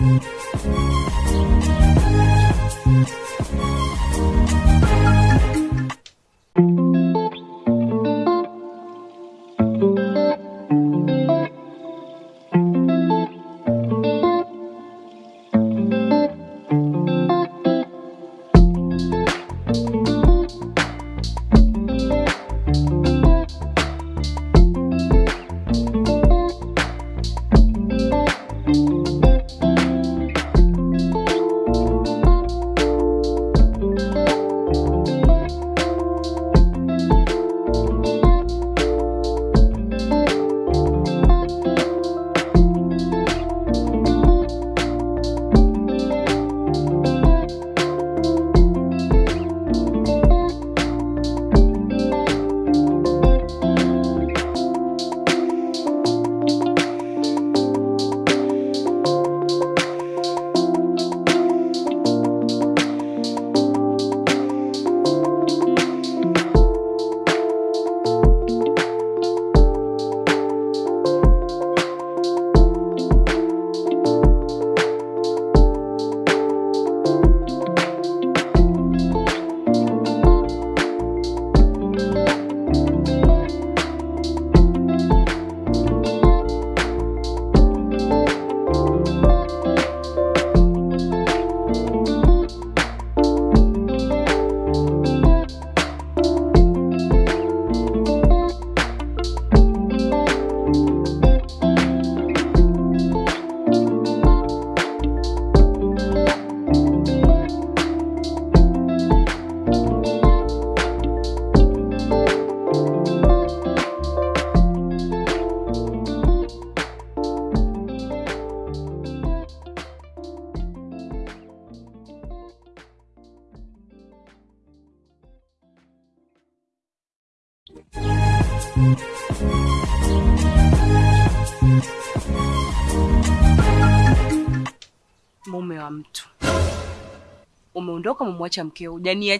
Thank you. Mume wa mtu. Umeondoka, umemwacha mkeo, hujania